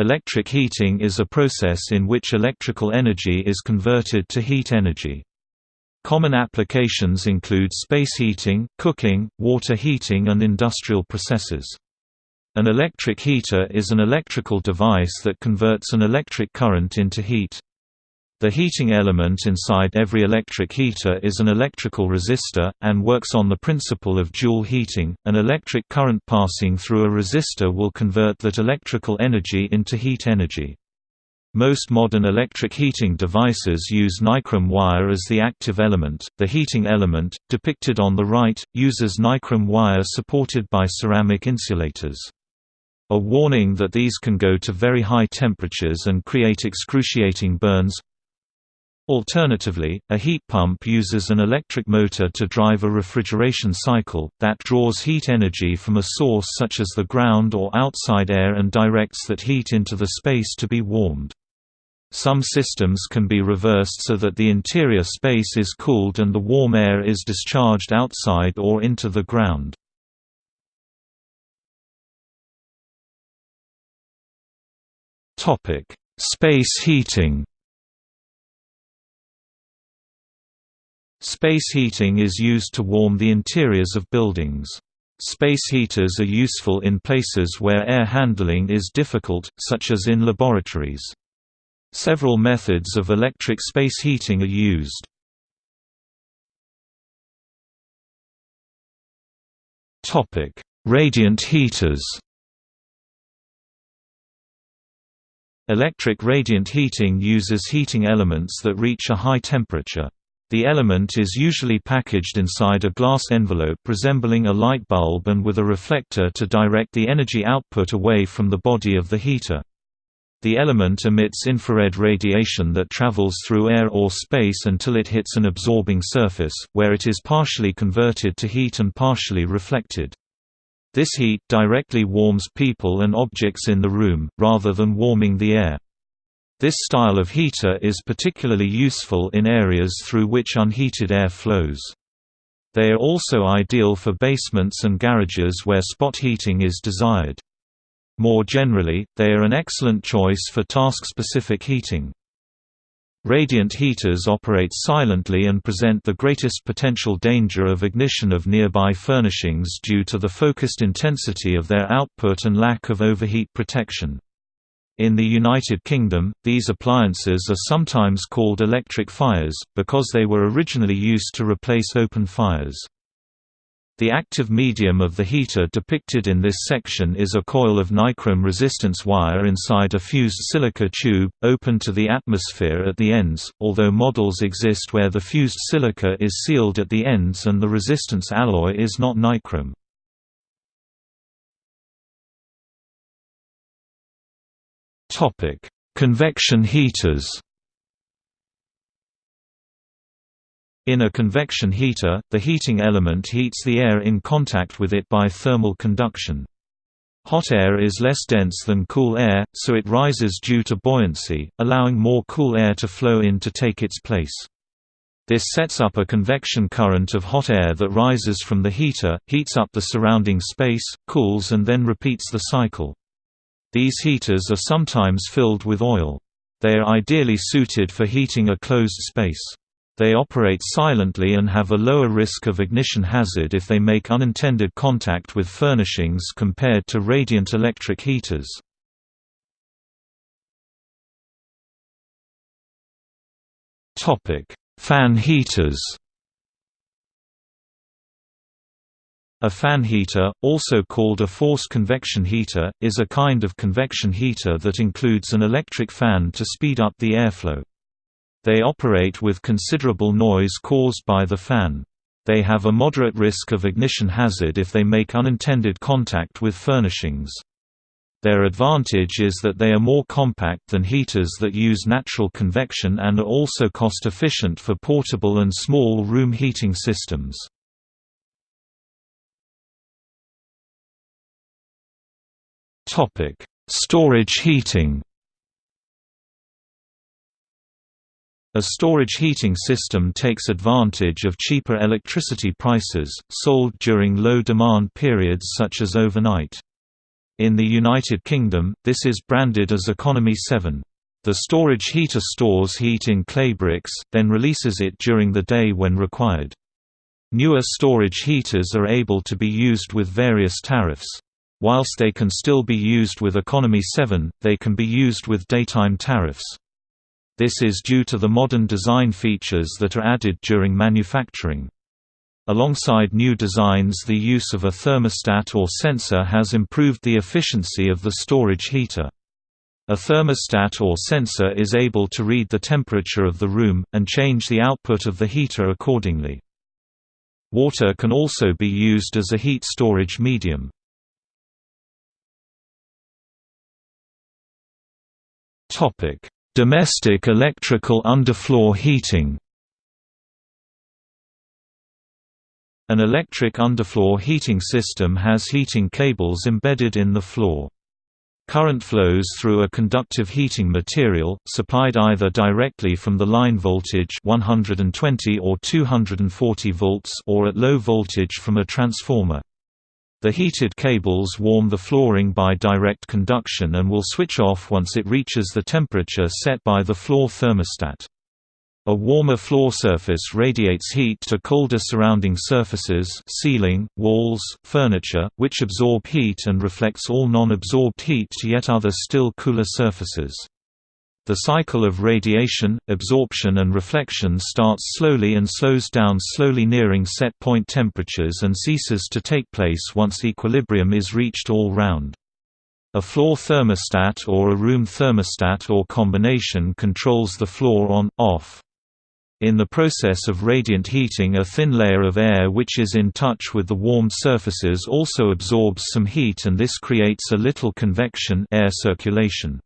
Electric heating is a process in which electrical energy is converted to heat energy. Common applications include space heating, cooking, water heating and industrial processes. An electric heater is an electrical device that converts an electric current into heat. The heating element inside every electric heater is an electrical resistor, and works on the principle of joule heating. An electric current passing through a resistor will convert that electrical energy into heat energy. Most modern electric heating devices use nichrome wire as the active element. The heating element, depicted on the right, uses nichrome wire supported by ceramic insulators. A warning that these can go to very high temperatures and create excruciating burns, Alternatively, a heat pump uses an electric motor to drive a refrigeration cycle, that draws heat energy from a source such as the ground or outside air and directs that heat into the space to be warmed. Some systems can be reversed so that the interior space is cooled and the warm air is discharged outside or into the ground. Space heating Space heating is used to warm the interiors of buildings. Space heaters are useful in places where air handling is difficult, such as in laboratories. Several methods of electric space heating are used. Radiant heaters Electric radiant heating uses heating elements that reach a high temperature. The element is usually packaged inside a glass envelope resembling a light bulb and with a reflector to direct the energy output away from the body of the heater. The element emits infrared radiation that travels through air or space until it hits an absorbing surface, where it is partially converted to heat and partially reflected. This heat directly warms people and objects in the room, rather than warming the air. This style of heater is particularly useful in areas through which unheated air flows. They are also ideal for basements and garages where spot heating is desired. More generally, they are an excellent choice for task-specific heating. Radiant heaters operate silently and present the greatest potential danger of ignition of nearby furnishings due to the focused intensity of their output and lack of overheat protection. In the United Kingdom, these appliances are sometimes called electric fires, because they were originally used to replace open fires. The active medium of the heater depicted in this section is a coil of nichrome resistance wire inside a fused silica tube, open to the atmosphere at the ends, although models exist where the fused silica is sealed at the ends and the resistance alloy is not nichrome. Topic: Convection heaters. In a convection heater, the heating element heats the air in contact with it by thermal conduction. Hot air is less dense than cool air, so it rises due to buoyancy, allowing more cool air to flow in to take its place. This sets up a convection current of hot air that rises from the heater, heats up the surrounding space, cools and then repeats the cycle. These heaters are sometimes filled with oil. They are ideally suited for heating a closed space. They operate silently and have a lower risk of ignition hazard if they make unintended contact with furnishings compared to radiant electric heaters. Fan heaters A fan heater, also called a forced convection heater, is a kind of convection heater that includes an electric fan to speed up the airflow. They operate with considerable noise caused by the fan. They have a moderate risk of ignition hazard if they make unintended contact with furnishings. Their advantage is that they are more compact than heaters that use natural convection and are also cost-efficient for portable and small room heating systems. Topic: Storage heating. A storage heating system takes advantage of cheaper electricity prices, sold during low demand periods such as overnight. In the United Kingdom, this is branded as Economy 7. The storage heater stores heat in clay bricks, then releases it during the day when required. Newer storage heaters are able to be used with various tariffs. Whilst they can still be used with Economy 7, they can be used with daytime tariffs. This is due to the modern design features that are added during manufacturing. Alongside new designs the use of a thermostat or sensor has improved the efficiency of the storage heater. A thermostat or sensor is able to read the temperature of the room, and change the output of the heater accordingly. Water can also be used as a heat storage medium. Domestic electrical underfloor heating An electric underfloor heating system has heating cables embedded in the floor. Current flows through a conductive heating material, supplied either directly from the line voltage 120 or 240 volts or at low voltage from a transformer. The heated cables warm the flooring by direct conduction and will switch off once it reaches the temperature set by the floor thermostat. A warmer floor surface radiates heat to colder surrounding surfaces ceiling, walls, furniture, which absorb heat and reflects all non-absorbed heat to yet other still cooler surfaces. The cycle of radiation, absorption and reflection starts slowly and slows down slowly nearing set point temperatures and ceases to take place once equilibrium is reached all round. A floor thermostat or a room thermostat or combination controls the floor on, off. In the process of radiant heating a thin layer of air which is in touch with the warmed surfaces also absorbs some heat and this creates a little convection air circulation.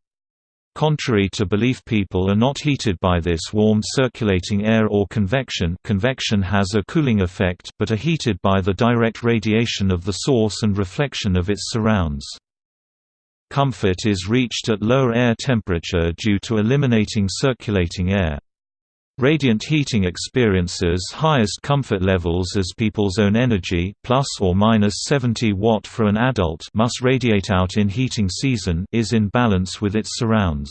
Contrary to belief people are not heated by this warm circulating air or convection convection has a cooling effect but are heated by the direct radiation of the source and reflection of its surrounds. Comfort is reached at lower air temperature due to eliminating circulating air. Radiant heating experiences highest comfort levels as people's own energy plus or minus 70 watt for an adult must radiate out in heating season is in balance with its surrounds.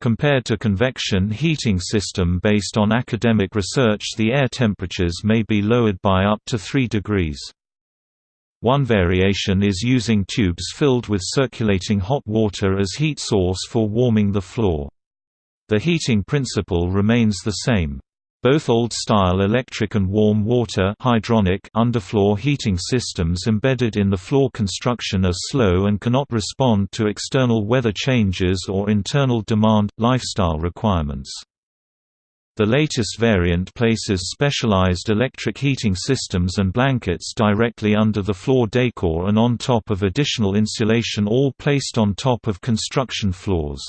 Compared to convection heating system based on academic research the air temperatures may be lowered by up to 3 degrees. One variation is using tubes filled with circulating hot water as heat source for warming the floor. The heating principle remains the same. Both old-style electric and warm water hydronic underfloor heating systems embedded in the floor construction are slow and cannot respond to external weather changes or internal demand, lifestyle requirements. The latest variant places specialized electric heating systems and blankets directly under the floor decor and on top of additional insulation all placed on top of construction floors.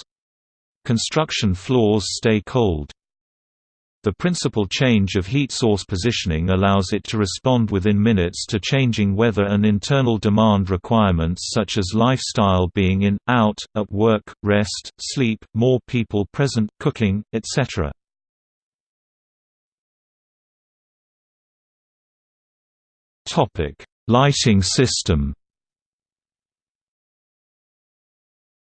Construction floors stay cold. The principal change of heat source positioning allows it to respond within minutes to changing weather and internal demand requirements such as lifestyle being in, out, at work, rest, sleep, more people present, cooking, etc. Lighting system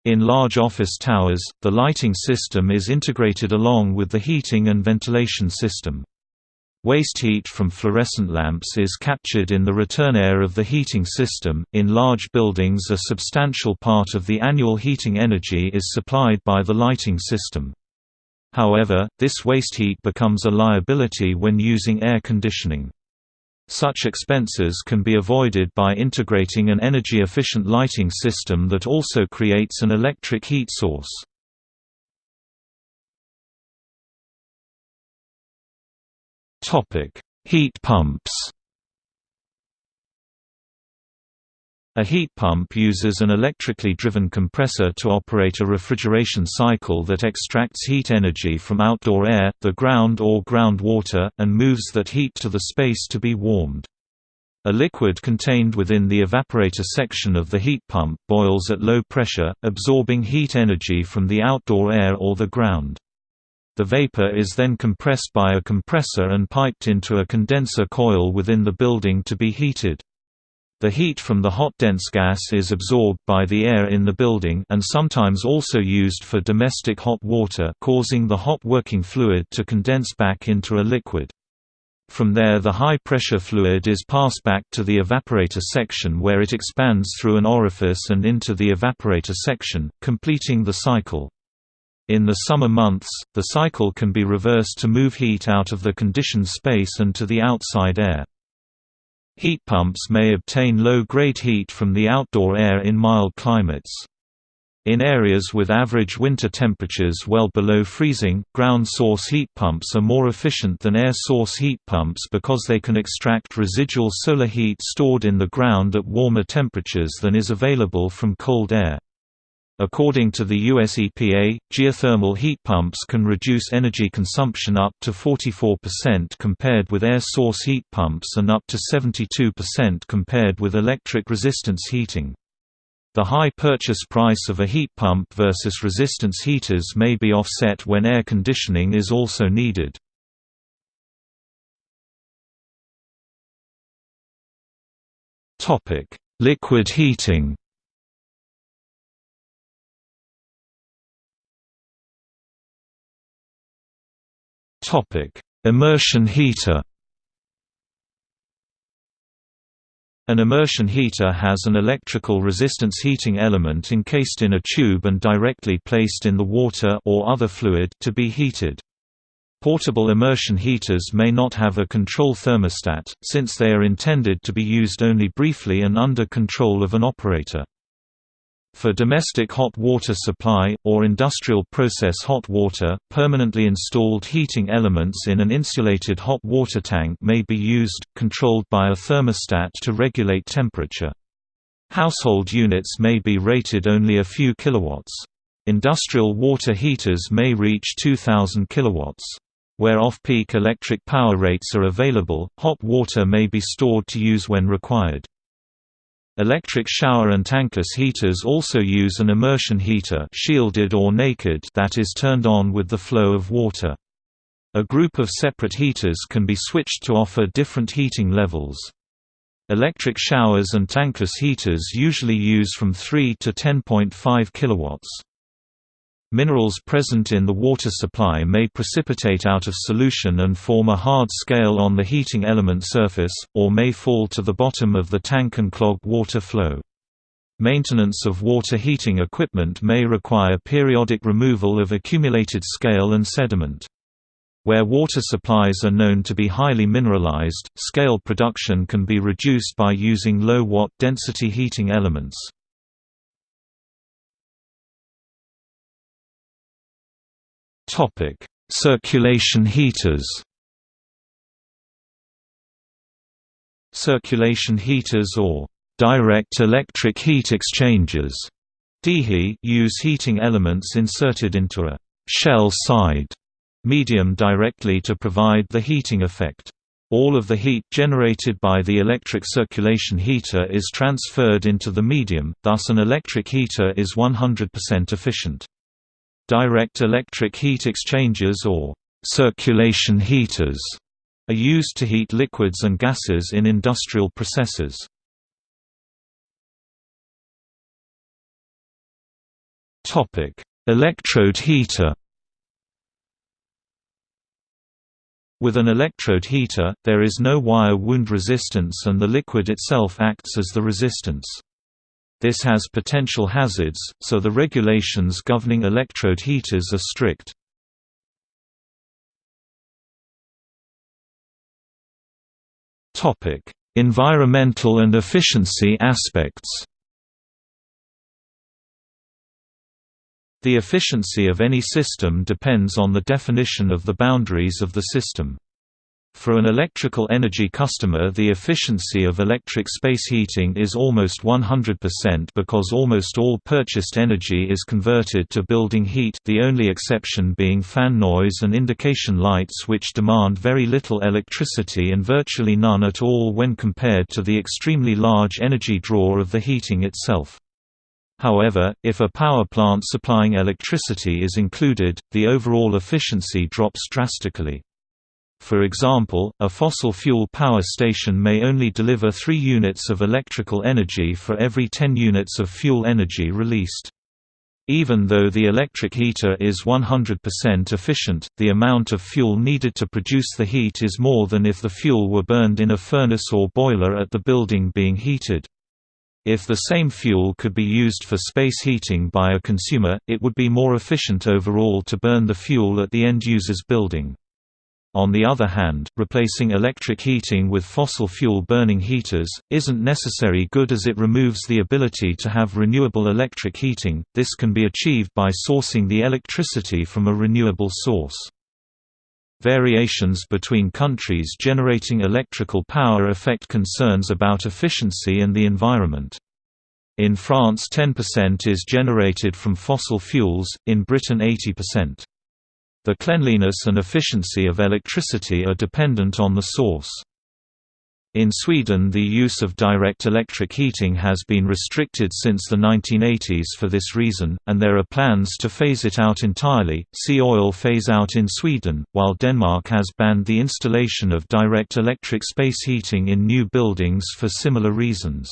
In large office towers, the lighting system is integrated along with the heating and ventilation system. Waste heat from fluorescent lamps is captured in the return air of the heating system. In large buildings, a substantial part of the annual heating energy is supplied by the lighting system. However, this waste heat becomes a liability when using air conditioning. Such expenses can be avoided by integrating an energy-efficient lighting system that also creates an electric heat source. Heat pumps A heat pump uses an electrically driven compressor to operate a refrigeration cycle that extracts heat energy from outdoor air, the ground or groundwater, and moves that heat to the space to be warmed. A liquid contained within the evaporator section of the heat pump boils at low pressure, absorbing heat energy from the outdoor air or the ground. The vapor is then compressed by a compressor and piped into a condenser coil within the building to be heated. The heat from the hot dense gas is absorbed by the air in the building and sometimes also used for domestic hot water causing the hot working fluid to condense back into a liquid. From there the high-pressure fluid is passed back to the evaporator section where it expands through an orifice and into the evaporator section, completing the cycle. In the summer months, the cycle can be reversed to move heat out of the conditioned space and to the outside air. Heat pumps may obtain low-grade heat from the outdoor air in mild climates. In areas with average winter temperatures well below freezing, ground source heat pumps are more efficient than air source heat pumps because they can extract residual solar heat stored in the ground at warmer temperatures than is available from cold air. According to the US EPA, geothermal heat pumps can reduce energy consumption up to 44% compared with air source heat pumps and up to 72% compared with electric resistance heating. The high purchase price of a heat pump versus resistance heaters may be offset when air conditioning is also needed. Liquid heating Immersion heater. An immersion heater has an electrical resistance heating element encased in a tube and directly placed in the water or other fluid to be heated. Portable immersion heaters may not have a control thermostat, since they are intended to be used only briefly and under control of an operator. For domestic hot water supply, or industrial process hot water, permanently installed heating elements in an insulated hot water tank may be used, controlled by a thermostat to regulate temperature. Household units may be rated only a few kilowatts. Industrial water heaters may reach 2000 kilowatts. Where off-peak electric power rates are available, hot water may be stored to use when required. Electric shower and tankless heaters also use an immersion heater shielded or naked that is turned on with the flow of water. A group of separate heaters can be switched to offer different heating levels. Electric showers and tankless heaters usually use from 3 to 10.5 kilowatts. Minerals present in the water supply may precipitate out of solution and form a hard scale on the heating element surface, or may fall to the bottom of the tank and clog water flow. Maintenance of water heating equipment may require periodic removal of accumulated scale and sediment. Where water supplies are known to be highly mineralized, scale production can be reduced by using low watt density heating elements. Topic: Circulation heaters. Circulation heaters or direct electric heat exchangers DEHE use heating elements inserted into a shell side medium directly to provide the heating effect. All of the heat generated by the electric circulation heater is transferred into the medium, thus an electric heater is 100% efficient. Direct electric heat exchangers or circulation heaters are used to heat liquids and gases in industrial processes. Topic: Electrode heater. With an electrode heater, there is no wire wound resistance and the liquid itself acts as the resistance. This has potential hazards, so the regulations governing electrode heaters are strict. Topic: Environmental and efficiency aspects. The efficiency of any system depends on the definition of the boundaries of the system. For an electrical energy customer the efficiency of electric space heating is almost 100% because almost all purchased energy is converted to building heat the only exception being fan noise and indication lights which demand very little electricity and virtually none at all when compared to the extremely large energy draw of the heating itself. However, if a power plant supplying electricity is included, the overall efficiency drops drastically. For example, a fossil fuel power station may only deliver 3 units of electrical energy for every 10 units of fuel energy released. Even though the electric heater is 100% efficient, the amount of fuel needed to produce the heat is more than if the fuel were burned in a furnace or boiler at the building being heated. If the same fuel could be used for space heating by a consumer, it would be more efficient overall to burn the fuel at the end user's building. On the other hand, replacing electric heating with fossil fuel burning heaters, isn't necessary good as it removes the ability to have renewable electric heating, this can be achieved by sourcing the electricity from a renewable source. Variations between countries generating electrical power affect concerns about efficiency and the environment. In France 10% is generated from fossil fuels, in Britain 80%. The cleanliness and efficiency of electricity are dependent on the source. In Sweden the use of direct electric heating has been restricted since the 1980s for this reason, and there are plans to phase it out entirely. See oil phase out in Sweden, while Denmark has banned the installation of direct electric space heating in new buildings for similar reasons.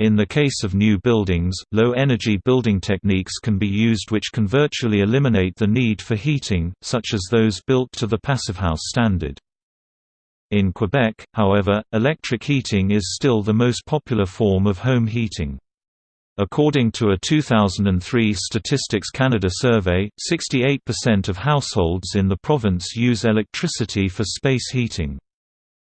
In the case of new buildings, low-energy building techniques can be used which can virtually eliminate the need for heating, such as those built to the Passivhaus standard. In Quebec, however, electric heating is still the most popular form of home heating. According to a 2003 Statistics Canada survey, 68% of households in the province use electricity for space heating.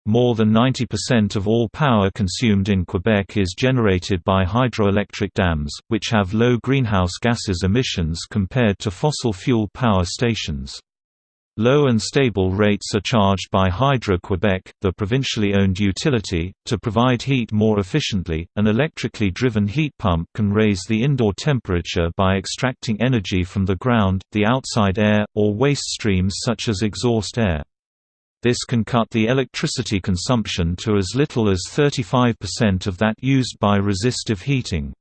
More than 90% of all power consumed in Quebec is generated by hydroelectric dams, which have low greenhouse gases emissions compared to fossil fuel power stations. Low and stable rates are charged by Hydro-Quebec, the provincially owned utility, to provide heat more efficiently. An electrically driven heat pump can raise the indoor temperature by extracting energy from the ground, the outside air, or waste streams such as exhaust air. This can cut the electricity consumption to as little as 35% of that used by resistive heating.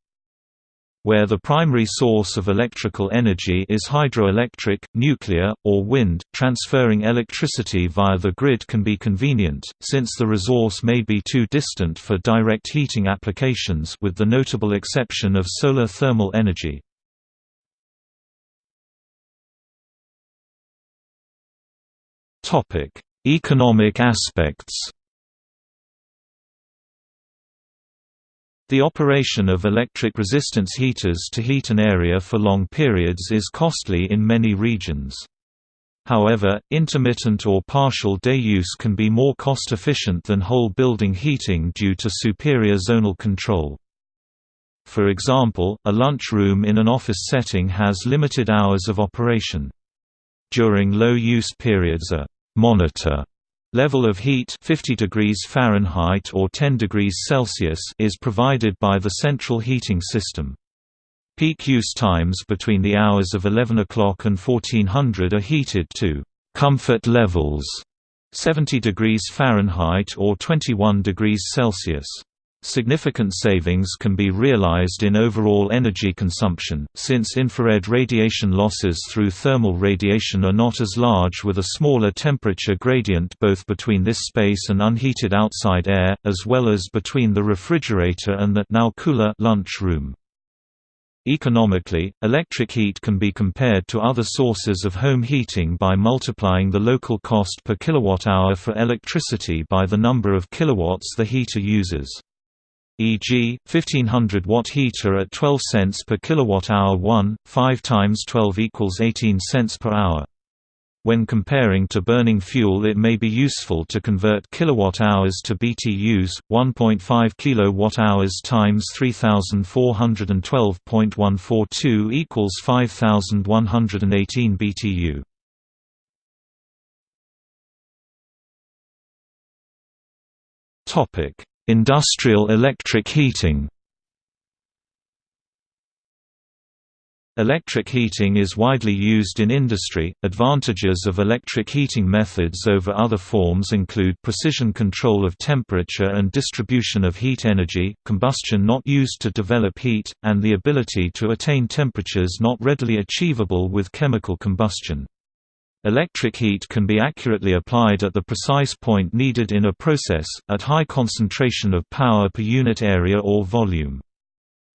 Where the primary source of electrical energy is hydroelectric, nuclear, or wind, transferring electricity via the grid can be convenient, since the resource may be too distant for direct heating applications with the notable exception of solar thermal energy. Topic: Economic aspects The operation of electric resistance heaters to heat an area for long periods is costly in many regions. However, intermittent or partial day use can be more cost-efficient than whole building heating due to superior zonal control. For example, a lunchroom in an office setting has limited hours of operation. During low-use periods a monitor level of heat 50 degrees Fahrenheit or 10 degrees Celsius is provided by the central heating system. Peak use times between the hours of 11 o'clock and 1400 are heated to comfort levels 70 degrees Fahrenheit or 21 degrees Celsius. Significant savings can be realized in overall energy consumption, since infrared radiation losses through thermal radiation are not as large with a smaller temperature gradient both between this space and unheated outside air, as well as between the refrigerator and the now cooler lunch room. Economically, electric heat can be compared to other sources of home heating by multiplying the local cost per kilowatt-hour for electricity by the number of kilowatts the heater uses e.g., 1500 watt heater at 12 cents per kilowatt-hour 1, 5 times 12 equals 18 cents per hour. When comparing to burning fuel it may be useful to convert kilowatt-hours to BTUs, 1.5 kilowatt-hours times 3412.142 equals 5118 BTU. Topic: Industrial electric heating Electric heating is widely used in industry. Advantages of electric heating methods over other forms include precision control of temperature and distribution of heat energy, combustion not used to develop heat, and the ability to attain temperatures not readily achievable with chemical combustion. Electric heat can be accurately applied at the precise point needed in a process, at high concentration of power per unit area or volume.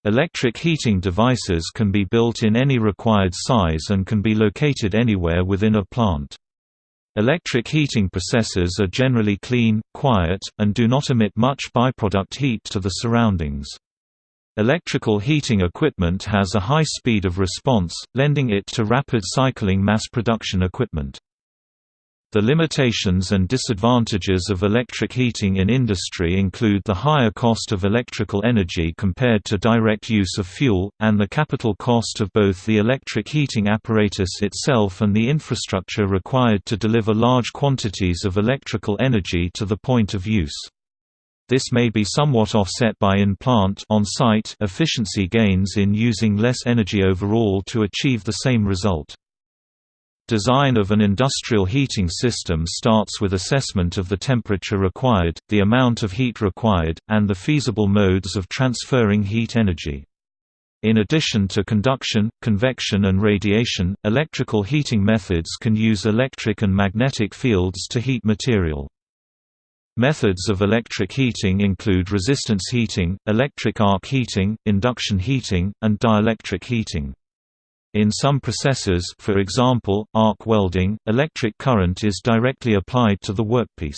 Electric heating devices can be built in any required size and can be located anywhere within a plant. Electric heating processes are generally clean, quiet, and do not emit much byproduct heat to the surroundings. Electrical heating equipment has a high speed of response, lending it to rapid cycling mass production equipment. The limitations and disadvantages of electric heating in industry include the higher cost of electrical energy compared to direct use of fuel, and the capital cost of both the electric heating apparatus itself and the infrastructure required to deliver large quantities of electrical energy to the point of use. This may be somewhat offset by in-plant efficiency gains in using less energy overall to achieve the same result. Design of an industrial heating system starts with assessment of the temperature required, the amount of heat required, and the feasible modes of transferring heat energy. In addition to conduction, convection and radiation, electrical heating methods can use electric and magnetic fields to heat material. Methods of electric heating include resistance heating, electric arc heating, induction heating, and dielectric heating. In some processes for example, arc welding, electric current is directly applied to the workpiece.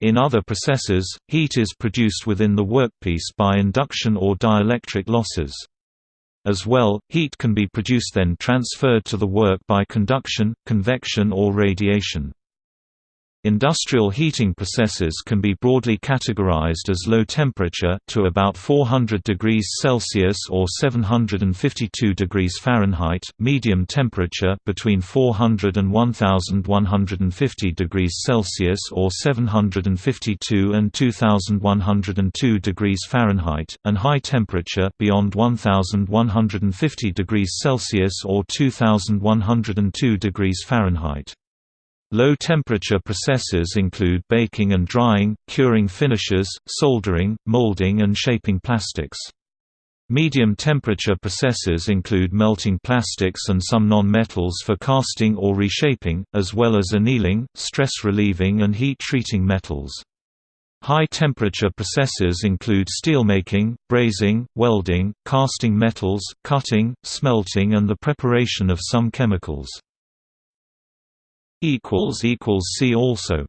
In other processes, heat is produced within the workpiece by induction or dielectric losses. As well, heat can be produced then transferred to the work by conduction, convection or radiation. Industrial heating processes can be broadly categorized as low temperature to about 400 degrees Celsius or 752 degrees Fahrenheit, medium temperature between 400 and 1150 degrees Celsius or 752 and 2102 degrees Fahrenheit, and high temperature beyond 1150 degrees Celsius or 2102 degrees Fahrenheit. Low-temperature processes include baking and drying, curing finishes, soldering, molding and shaping plastics. Medium-temperature processes include melting plastics and some non-metals for casting or reshaping, as well as annealing, stress-relieving and heat-treating metals. High-temperature processes include steelmaking, brazing, welding, casting metals, cutting, smelting and the preparation of some chemicals. See also